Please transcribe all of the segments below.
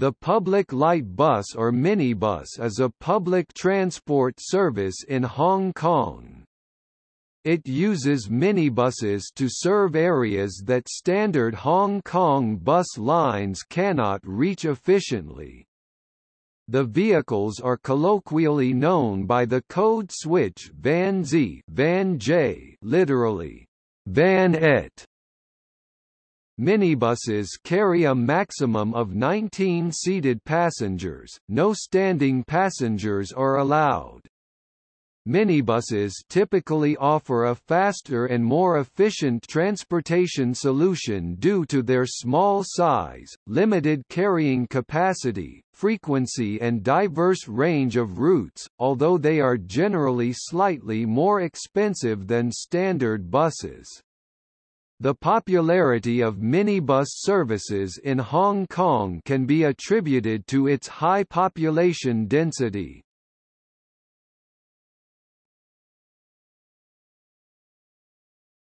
The public light bus or minibus is a public transport service in Hong Kong. It uses minibuses to serve areas that standard Hong Kong bus lines cannot reach efficiently. The vehicles are colloquially known by the code switch Van Z, Van J, literally Van Et, Minibuses carry a maximum of 19 seated passengers, no standing passengers are allowed. Minibuses typically offer a faster and more efficient transportation solution due to their small size, limited carrying capacity, frequency and diverse range of routes, although they are generally slightly more expensive than standard buses. The popularity of minibus services in Hong Kong can be attributed to its high population density.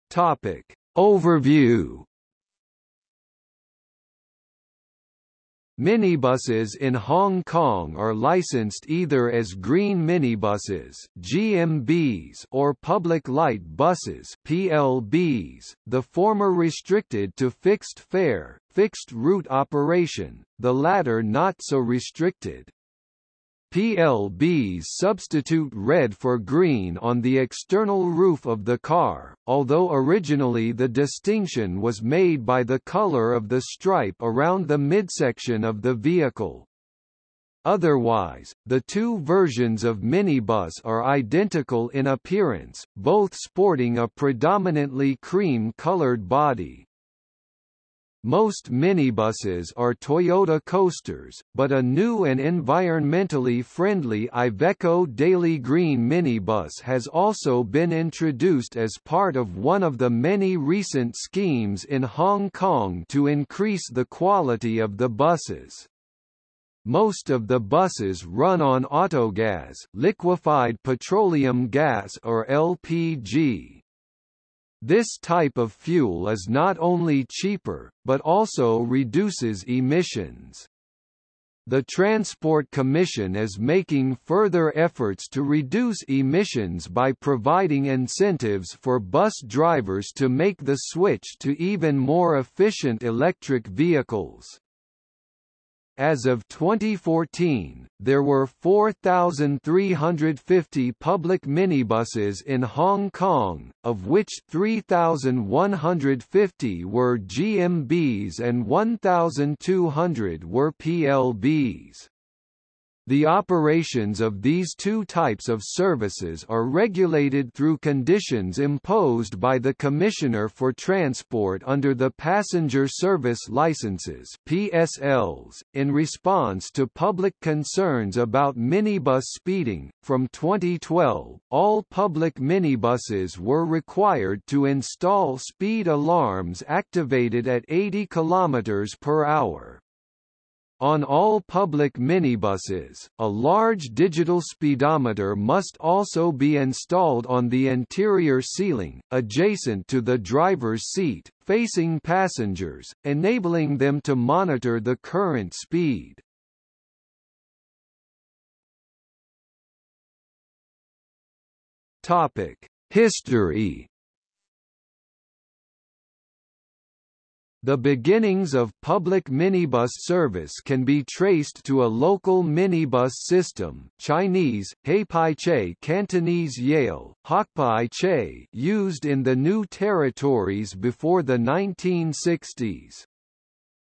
Topic. Overview Minibuses in Hong Kong are licensed either as green minibuses (GMBs) or public light buses (PLBs), the former restricted to fixed fare, fixed route operation, the latter not so restricted. PLBs substitute red for green on the external roof of the car, although originally the distinction was made by the color of the stripe around the midsection of the vehicle. Otherwise, the two versions of minibus are identical in appearance, both sporting a predominantly cream-colored body. Most minibuses are Toyota coasters, but a new and environmentally friendly Iveco Daily Green minibus has also been introduced as part of one of the many recent schemes in Hong Kong to increase the quality of the buses. Most of the buses run on autogas liquefied petroleum gas or LPG. This type of fuel is not only cheaper, but also reduces emissions. The Transport Commission is making further efforts to reduce emissions by providing incentives for bus drivers to make the switch to even more efficient electric vehicles. As of 2014, there were 4,350 public minibuses in Hong Kong, of which 3,150 were GMBs and 1,200 were PLBs. The operations of these two types of services are regulated through conditions imposed by the Commissioner for Transport under the Passenger Service Licenses (PSLs) in response to public concerns about minibus speeding. From 2012, all public minibuses were required to install speed alarms activated at 80 km per hour. On all public minibuses, a large digital speedometer must also be installed on the interior ceiling, adjacent to the driver's seat, facing passengers, enabling them to monitor the current speed. History The beginnings of public minibus service can be traced to a local minibus system Chinese, Heipai Che Cantonese Yale, Hokpai Che used in the New Territories before the 1960s.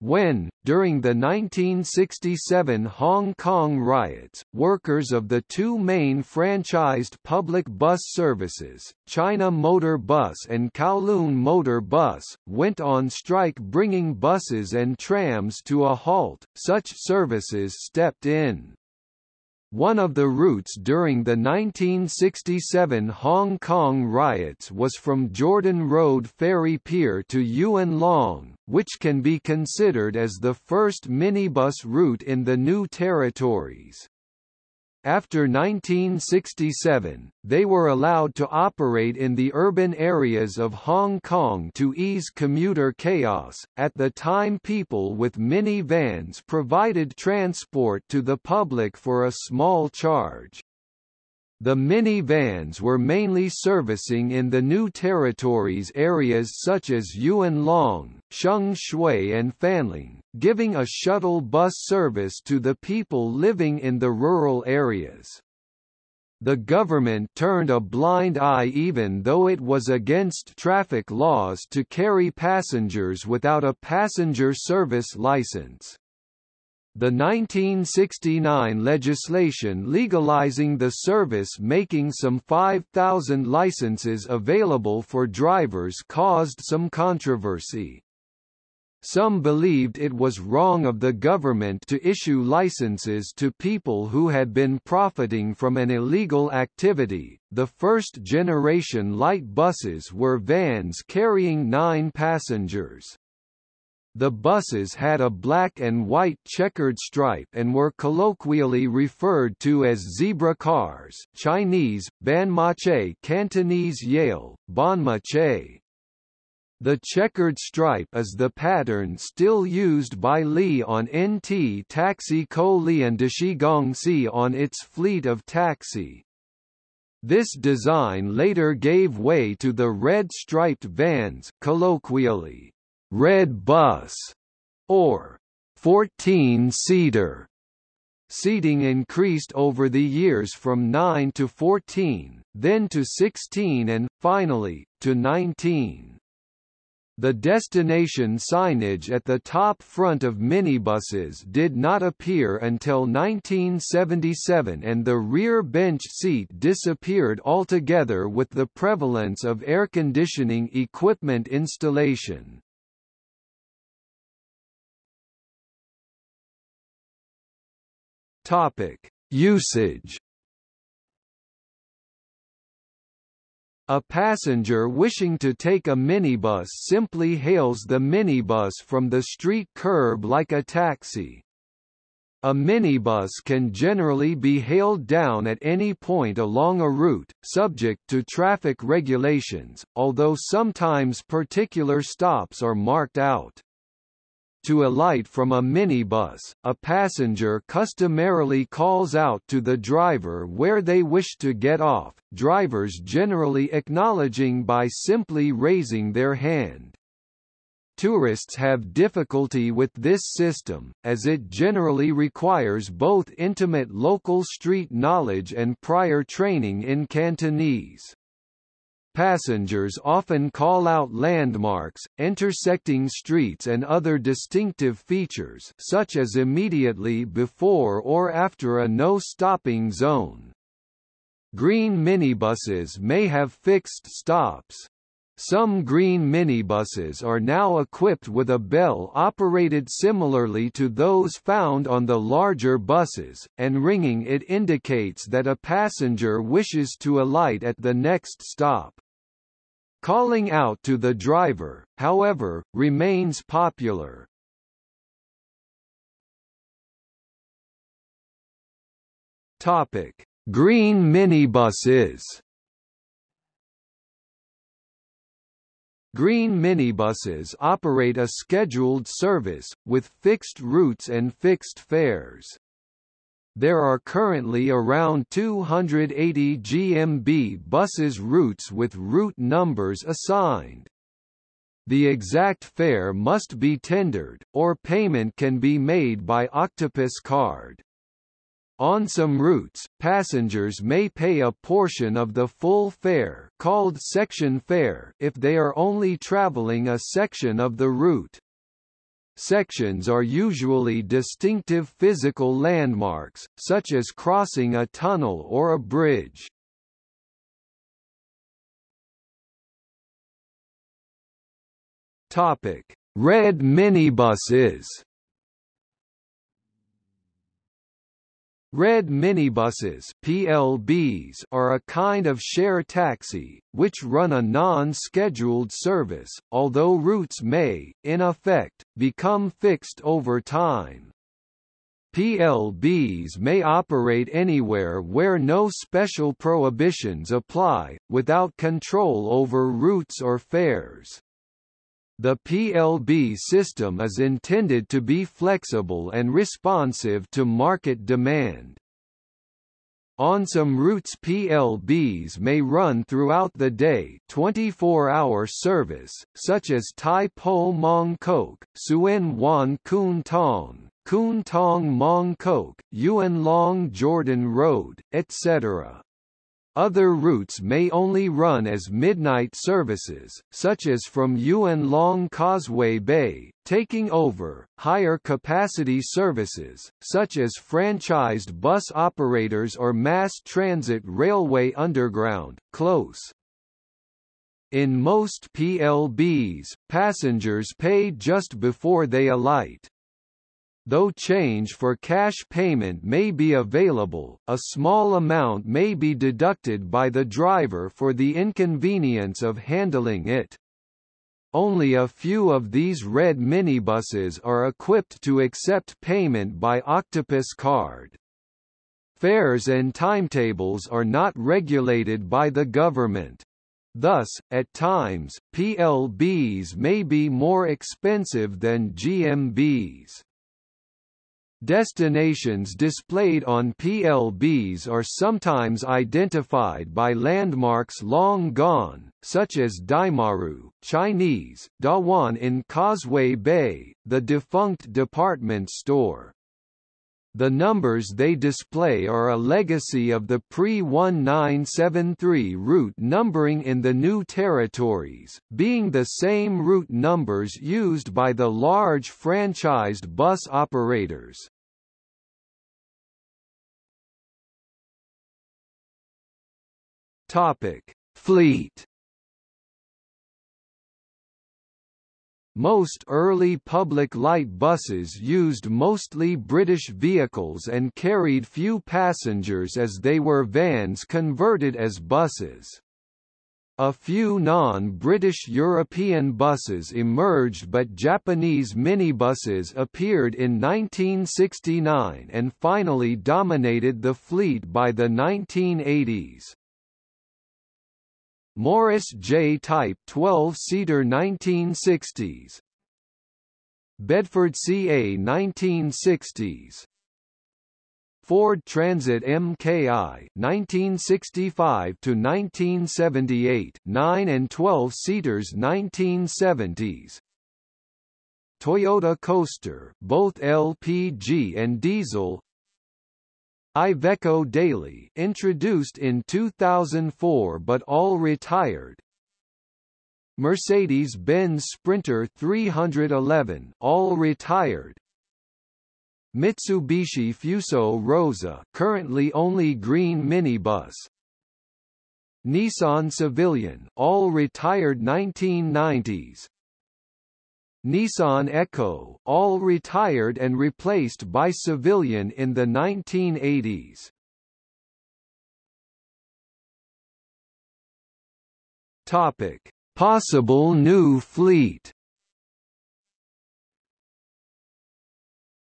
When, during the 1967 Hong Kong riots, workers of the two main franchised public bus services, China Motor Bus and Kowloon Motor Bus, went on strike bringing buses and trams to a halt, such services stepped in. One of the routes during the 1967 Hong Kong riots was from Jordan Road Ferry Pier to Yuen Long, which can be considered as the first minibus route in the New Territories. After 1967, they were allowed to operate in the urban areas of Hong Kong to ease commuter chaos. At the time, people with minivans provided transport to the public for a small charge. The minivans were mainly servicing in the new territories areas such as Yuen Long, Sheung Shui and Fanling, giving a shuttle bus service to the people living in the rural areas. The government turned a blind eye even though it was against traffic laws to carry passengers without a passenger service license. The 1969 legislation legalizing the service making some 5,000 licenses available for drivers caused some controversy. Some believed it was wrong of the government to issue licenses to people who had been profiting from an illegal activity. The first generation light buses were vans carrying nine passengers. The buses had a black and white checkered stripe and were colloquially referred to as zebra cars Chinese, Banmache Cantonese Yale, Banmache. The checkered stripe is the pattern still used by Li on NT Taxi Ko Lian Deshigongsi on its fleet of taxi. This design later gave way to the red striped vans colloquially Red Bus, or 14-seater. Seating increased over the years from 9 to 14, then to 16 and, finally, to 19. The destination signage at the top front of minibuses did not appear until 1977 and the rear bench seat disappeared altogether with the prevalence of air conditioning equipment installation. Topic: Usage. A passenger wishing to take a minibus simply hails the minibus from the street curb like a taxi. A minibus can generally be hailed down at any point along a route, subject to traffic regulations, although sometimes particular stops are marked out. To alight from a minibus, a passenger customarily calls out to the driver where they wish to get off, drivers generally acknowledging by simply raising their hand. Tourists have difficulty with this system, as it generally requires both intimate local street knowledge and prior training in Cantonese. Passengers often call out landmarks, intersecting streets and other distinctive features such as immediately before or after a no-stopping zone. Green minibuses may have fixed stops. Some green minibuses are now equipped with a bell operated similarly to those found on the larger buses, and ringing it indicates that a passenger wishes to alight at the next stop. Calling out to the driver, however, remains popular. Topic: Green minibuses. Green minibuses operate a scheduled service, with fixed routes and fixed fares. There are currently around 280 GMB buses routes with route numbers assigned. The exact fare must be tendered, or payment can be made by Octopus card. On some routes, passengers may pay a portion of the full fare called section fare if they are only traveling a section of the route. Sections are usually distinctive physical landmarks, such as crossing a tunnel or a bridge. Topic: Red minibuses. Red minibuses PLBs are a kind of share taxi, which run a non-scheduled service, although routes may, in effect, become fixed over time. PLBs may operate anywhere where no special prohibitions apply, without control over routes or fares. The PLB system is intended to be flexible and responsive to market demand. On some routes PLBs may run throughout the day 24-hour service, such as Tai Po Mong Kok, Tsuen Wan Kwun Tong, Kwun Tong Mong Kok, Yuen Long Jordan Road, etc. Other routes may only run as midnight services, such as from Yuen Long Causeway Bay, taking over, higher capacity services, such as franchised bus operators or mass transit railway underground, close. In most PLBs, passengers pay just before they alight. Though change for cash payment may be available, a small amount may be deducted by the driver for the inconvenience of handling it. Only a few of these red minibuses are equipped to accept payment by Octopus card. Fares and timetables are not regulated by the government. Thus, at times, PLBs may be more expensive than GMBs. Destinations displayed on PLBs are sometimes identified by landmarks long gone, such as Daimaru Chinese, Dawan in Causeway Bay, the defunct department store. The numbers they display are a legacy of the pre-1973 route numbering in the new territories, being the same route numbers used by the large franchised bus operators. Topic: Fleet. Most early public light buses used mostly British vehicles and carried few passengers as they were vans converted as buses. A few non-British European buses emerged but Japanese minibuses appeared in 1969 and finally dominated the fleet by the 1980s. Morris J. Type 12-seater 1960s Bedford CA 1960s Ford Transit MKI 1965 to 1978 9 and 12 seaters 1970s Toyota Coaster both LPG and diesel Iveco Daily introduced in 2004 but all retired. Mercedes-Benz Sprinter 311 all retired. Mitsubishi Fuso Rosa currently only green minibus. Nissan Civilian all retired 1990s Nissan Echo, all retired and replaced by civilian in the 1980s. Topic: Possible new fleet.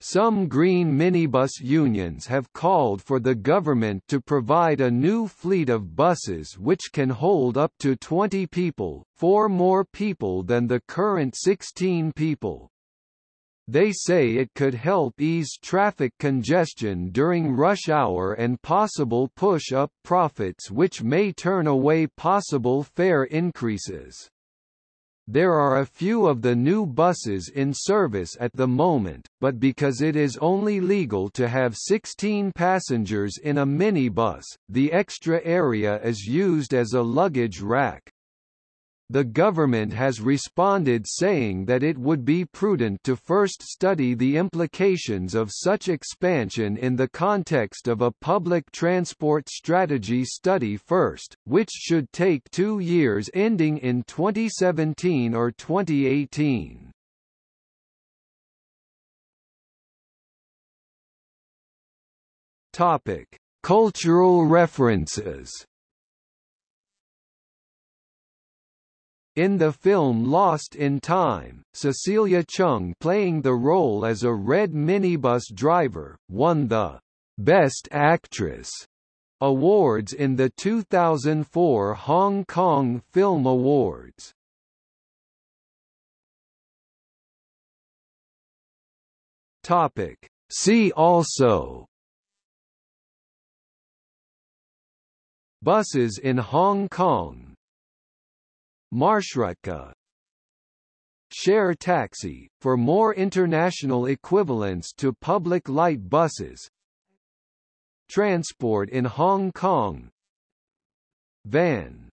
Some green minibus unions have called for the government to provide a new fleet of buses which can hold up to 20 people, four more people than the current 16 people. They say it could help ease traffic congestion during rush hour and possible push-up profits which may turn away possible fare increases. There are a few of the new buses in service at the moment, but because it is only legal to have 16 passengers in a minibus, the extra area is used as a luggage rack. The government has responded saying that it would be prudent to first study the implications of such expansion in the context of a public transport strategy study first, which should take two years ending in 2017 or 2018. Topic: Cultural references In the film Lost in Time, Cecilia Cheung playing the role as a red minibus driver, won the Best Actress awards in the 2004 Hong Kong Film Awards. Topic. See also Buses in Hong Kong Marshrutka Share taxi, for more international equivalents to public light buses. Transport in Hong Kong. Van